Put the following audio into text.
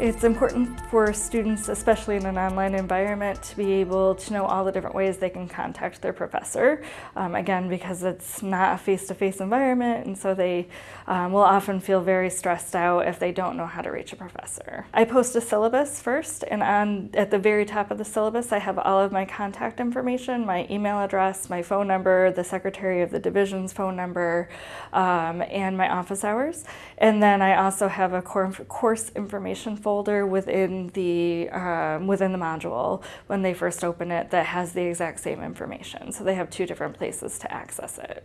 It's important for students, especially in an online environment, to be able to know all the different ways they can contact their professor. Um, again, because it's not a face-to-face -face environment, and so they um, will often feel very stressed out if they don't know how to reach a professor. I post a syllabus first, and on at the very top of the syllabus, I have all of my contact information, my email address, my phone number, the secretary of the division's phone number, um, and my office hours. And then I also have a course information folder within the, um, within the module when they first open it that has the exact same information. So they have two different places to access it.